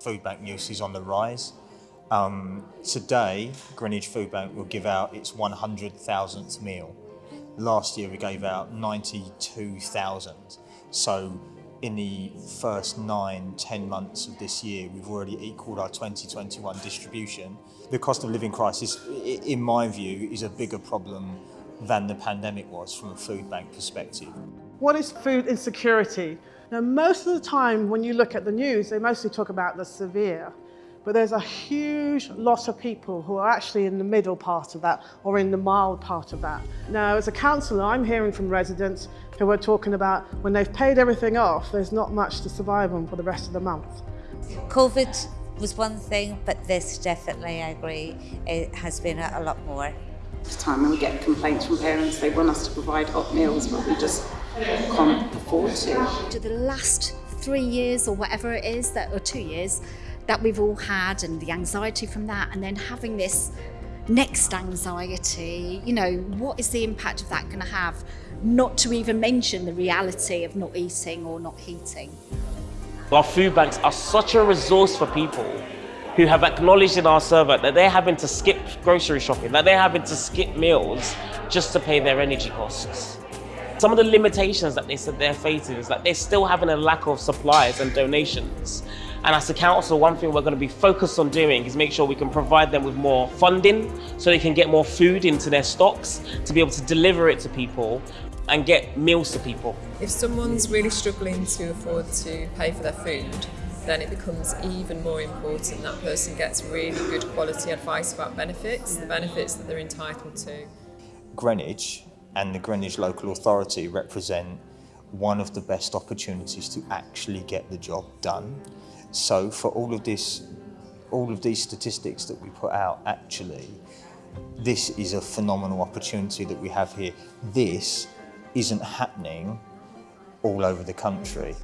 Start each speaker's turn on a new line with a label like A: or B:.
A: Food bank use is on the rise. Um, today, Greenwich Food Bank will give out its 100,000th meal. Last year we gave out 92,000. So in the first nine, ten months of this year, we've already equalled our 2021 distribution. The cost of living crisis, in my view, is a bigger problem than the pandemic was from a food bank perspective.
B: What is food insecurity? Now, most of the time when you look at the news, they mostly talk about the severe, but there's a huge lot of people who are actually in the middle part of that or in the mild part of that. Now, as a councillor, I'm hearing from residents who are talking about when they've paid everything off, there's not much to survive on for the rest of the month.
C: COVID was one thing, but this definitely, I agree, it has been a, a lot more.
D: time and we get complaints from parents they want us to provide hot meals but we just can't afford to.
E: to the last three years or whatever it is that or two years that we've all had and the anxiety from that and then having this next anxiety you know what is the impact of that going to have not to even mention the reality of not eating or not heating
F: Our food banks are such a resource for people who have acknowledged in our survey that they're having to skip grocery shopping, that they're having to skip meals just to pay their energy costs. Some of the limitations that they said they're facing is that they're still having a lack of supplies and donations. And as a council, one thing we're going to be focused on doing is make sure we can provide them with more funding so they can get more food into their stocks to be able to deliver it to people and get meals to people.
G: If someone's really struggling to afford to pay for their food, then it becomes even more important that person gets really good quality advice about benefits, the benefits that they're entitled to.
A: Greenwich and the Greenwich Local Authority represent one of the best opportunities to actually get the job done. So for all of this, all of these statistics that we put out, actually, this is a phenomenal opportunity that we have here. This isn't happening all over the country.